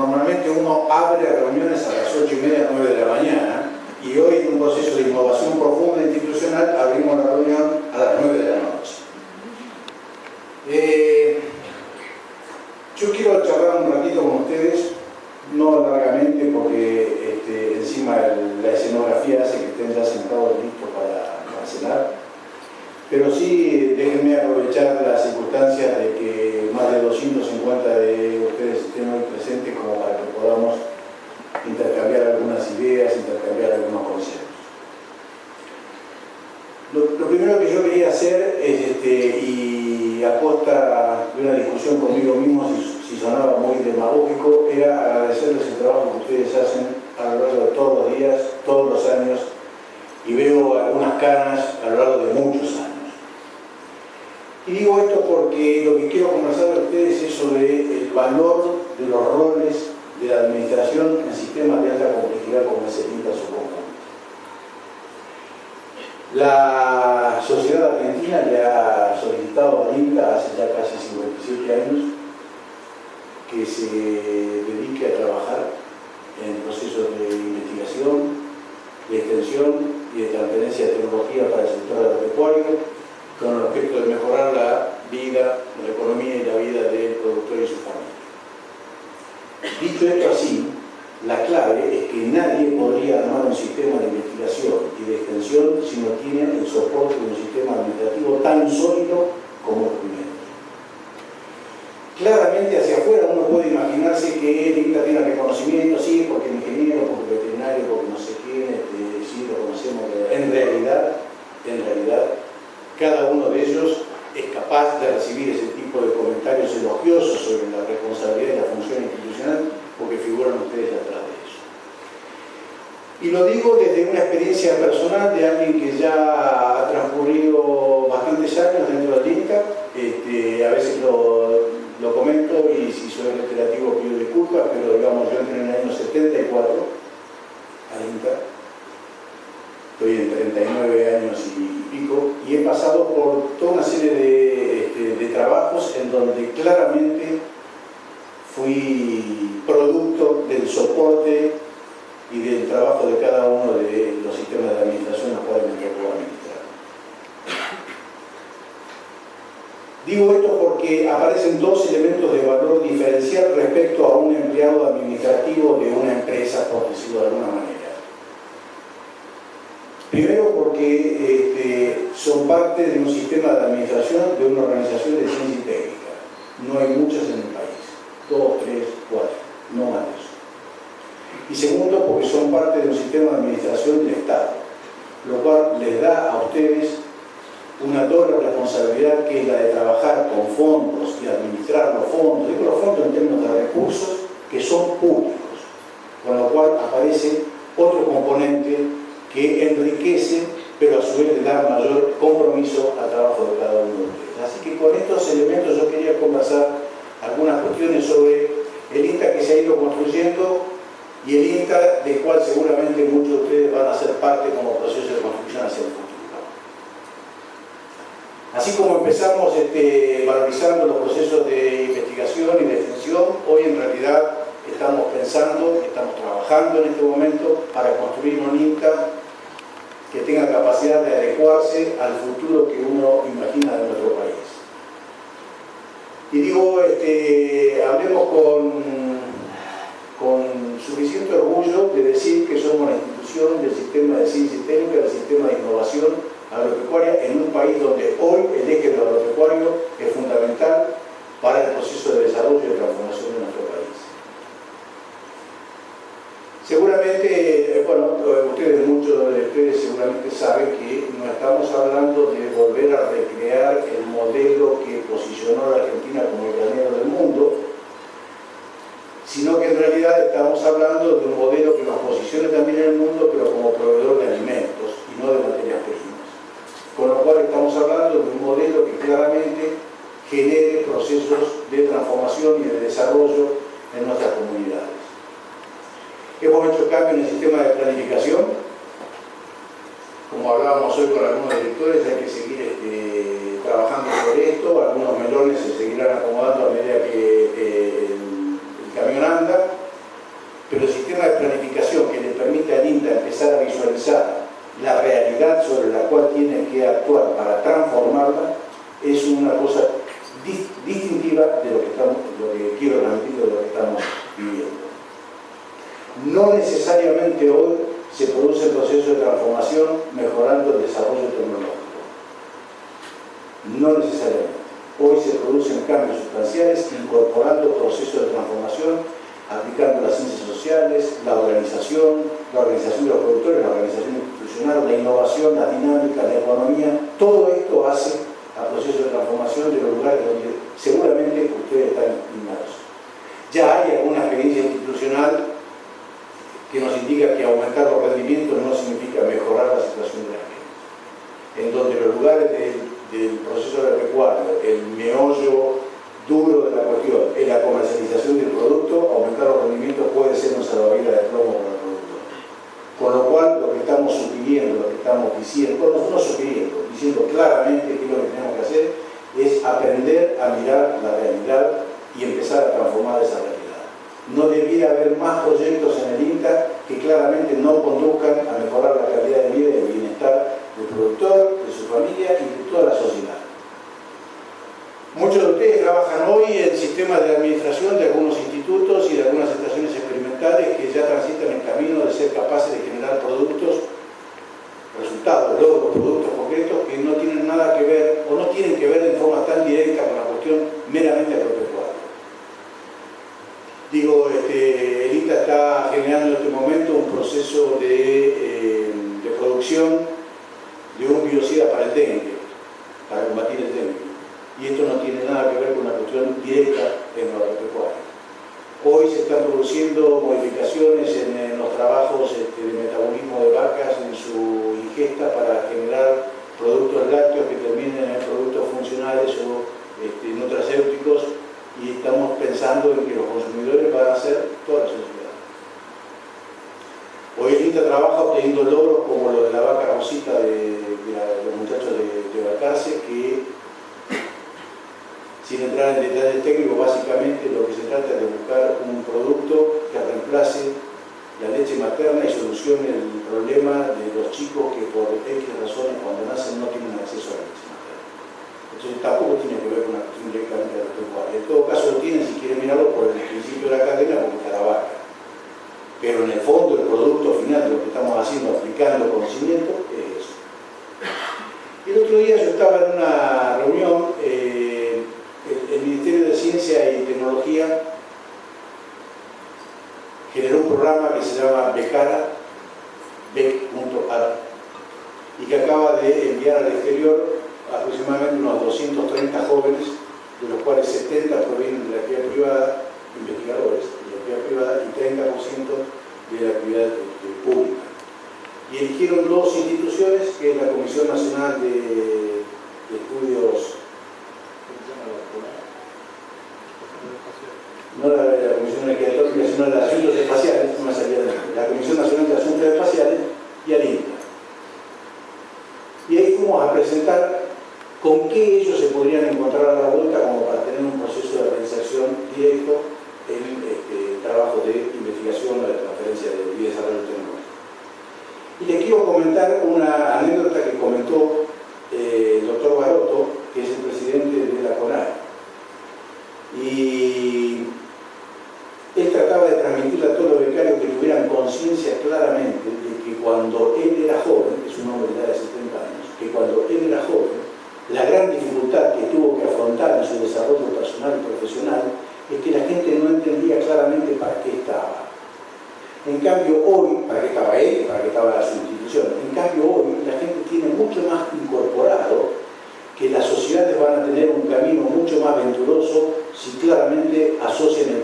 normalmente uno abre reuniones a las 8 y media, 9 de la mañana, y hoy en un proceso de innovación profunda institucional abrimos la reunión a las 9 de la noche. Eh, yo quiero charlar un ratito con ustedes, no largamente porque este, encima la escenografía hace que estén ya sentados listos para, para cenar, pero sí déjenme aprovechar las circunstancias de que más de 250 de estén hoy presentes como para que podamos intercambiar algunas ideas, intercambiar algunos conceptos. Lo, primero que yo quería hacer es, este, y a costa de una discusión conmigo mismo, si, sonaba muy demagógico, era agradecerles el trabajo que ustedes hacen a lo largo de todos los días, todos los años, y veo algunas canas a lo largo de muchos años. Y digo esto porque lo que quiero conversar con ustedes es sobre el valor de los roles de la administración en sistemas de alta complejidad como es el INTA su La sociedad argentina le ha solicitado al INTA hace ya casi 57 años que se dedique a trabajar en procesos de investigación, de extensión y de transferencia de tecnología para el sector agropecuario con el objeto de mejorar la vida, la economía y la vida del productor y su familia. Dicho esto así, la clave es que nadie podría armar un sistema de investigación y de extensión si no tiene el soporte de un sistema administrativo como primero. Claramente hacia afuera uno puede imaginarse que el INTA tiene reconocimiento, sí, porque ingeniero, porque veterinario, porque no sé quién, este, sí, lo conocemos. En realidad, en realidad, cada uno de ellos es capaz de recibir ese tipo de comentarios elogiosos sobre la responsabilidad y la función institucional porque figuran ustedes atrás de eso. Y lo digo desde una experiencia personal de alguien que ya ha transcurrido bastantes años comento y si soy reiterativo pido disculpas, pero digamos yo entré en el año 74 al INCA, estoy en 39 años y pico, y he pasado por toda una serie de, este, trabajos en donde claramente fui producto del soporte y del trabajo de cada uno de los sistemas de administración los cuales me tocó administrar. Digo esto aparecen dos elementos de valor diferencial respecto a un empleado administrativo de una empresa, por decirlo de alguna manera. Primero porque este, son parte de un sistema de administración de una organización de ciencia y técnica. No hay muchas en el país. Dos, tres, cuatro. No más. Y segundo porque son parte de un sistema de administración del Estado. Lo cual les da a ustedes una doble responsabilidad que es la de trabajar con fondos y administrar los fondos. Digo los fondos en términos de recursos que son públicos. Con lo cual aparece otro componente que enriquece, pero a su vez le da mayor compromiso al trabajo de cada uno de ustedes. Así que con estos elementos yo quería conversar algunas cuestiones sobre el INTA que se ha ido construyendo y el INTA del cual seguramente muchos de ustedes van a ser parte como proceso de construcción hacia el futuro. Así como empezamos este, valorizando los procesos de investigación y de extensión, hoy en realidad estamos pensando, estamos trabajando en este momento para construir un INTA que tenga capacidad de adecuarse al futuro que uno imagina de nuestro país. Y digo, este, hablemos con, con suficiente orgullo de decir que somos la institución del sistema de ciencia técnica, del sistema de innovación agropecuaria en un país donde hoy el eje del agropecuario es fundamental para el proceso de desarrollo y transformación de nuestro país. Seguramente, eh, bueno, ustedes, muchos de ustedes seguramente saben que no estamos hablando de volver a recrear el modelo que posicionó a la Argentina como el granero del mundo, sino que en realidad estamos hablando de un modelo que nos posicione también en el mundo, pero como proveedor de alimentos y no de materias primas hablando de un modelo que claramente genere procesos de transformación y de desarrollo en nuestras comunidades. Hemos hecho cambios en el sistema de planificación. Como hablábamos hoy con algunos directores, hay que seguir este, trabajando sobre esto. Algunos melones se seguirán acomodando a medida que eh, el, el camión anda. Pero el sistema de planificación que le permite al INTA empezar a visualizar la realidad sobre la cual tiene que actuar necesariamente hoy se produce el proceso de transformación mejorando el desarrollo tecnológico. No necesariamente. Hoy se producen cambios sustanciales incorporando procesos de transformación, aplicando las ciencias sociales, la organización, la organización de los productores, la organización institucional, la innovación, la dinámica, la economía. Todo esto hace al proceso de transformación de los lugares donde seguramente ustedes están inmersos. Ya hay alguna experiencia institucional que nos indica que aumentar los rendimientos no significa mejorar la situación de la gente. En donde los lugares del del proceso de recuadro, el meollo duro de la cuestión, en la comercialización del producto, aumentar los rendimientos puede ser un salvavidas de plomo para el productor. Con lo cual, lo que estamos sugiriendo, lo que estamos diciendo, no, no sugiriendo, diciendo claramente que lo que tenemos que hacer es aprender a mirar la realidad y empezar a transformar esa realidad. No debiera haber más proyectos en el INTA que claramente no conduzcan a mejorar la calidad de vida y el bienestar del productor, de su familia y de toda la sociedad. Muchos de ustedes trabajan hoy en sistemas de administración de algunos institutos y de algunas estaciones experimentales que ya transitan el camino de ser capaces de generar productos, resultados, logros, productos concretos que no tienen nada que ver o no tienen que ver en forma tan directa con la cuestión meramente agropecuaria. Digo, este, el INTA está generando en este momento un proceso de, eh, de producción de un biocida para el dengue, para combatir el dengue. Y esto no tiene nada que ver con una cuestión directa en la agropecuaria. Hoy se están produciendo modificaciones en, los trabajos este, de metabolismo de vacas en su ingesta para generar productos lácteos que terminen en productos funcionales o este, nutracéuticos y estamos pensando en que los consumidores van a ser toda la sociedad. Hoy el INTA trabaja obteniendo logros como lo de la vaca rosita de, los muchachos de, de que sin entrar en detalles técnicos, básicamente lo que se trata es de buscar un producto que reemplace la leche materna y solucione el problema de los chicos que por X razones cuando nacen no tienen acceso a la leche materna. Entonces tampoco tiene que ver con una cuestión directamente agropecuaria. En todo caso lo tienen si quieren mirarlo por el principio de la cadena porque está la vaca pero en el fondo el producto final de lo que estamos haciendo, aplicando conocimiento, es eso. El otro día yo estaba una reunión, eh, el, Ministerio de Ciencia y Tecnología generó un programa que se llama Becara, bec.ar, y que acaba de enviar al exterior aproximadamente unos 230 jóvenes, de los cuales 70 provienen de la actividad privada, investigadores, privada y 30% de la actividad pública. Y eligieron dos instituciones, que es la Comisión Nacional de, Estudios no la, la Atómica, sino la de Asuntos Espaciales, la Comisión Nacional de Asuntos Espaciales y al INTA. Y ahí fuimos a presentar con qué ellos se podrían encontrar a la vuelta como para tener un proceso de realización directo en este, trabajo de investigación o de transferencia de, desarrollo tecnológico. Y le quiero comentar una anécdota que comentó eh, el doctor Baroto, que es el presidente de la CONAR. Y él trataba de transmitirle a todos los becarios que tuvieran conciencia claramente de que cuando él era joven, que es un hombre de 70 años, que cuando él era joven, la gran dificultad que tuvo que afrontar en su desarrollo personal y profesional es que la gente no entendía claramente para qué estaba. En cambio hoy, para qué estaba él, para qué estaba la sustitución, en cambio hoy la gente tiene mucho más incorporado que las sociedades van a tener un camino mucho más venturoso si claramente asocian el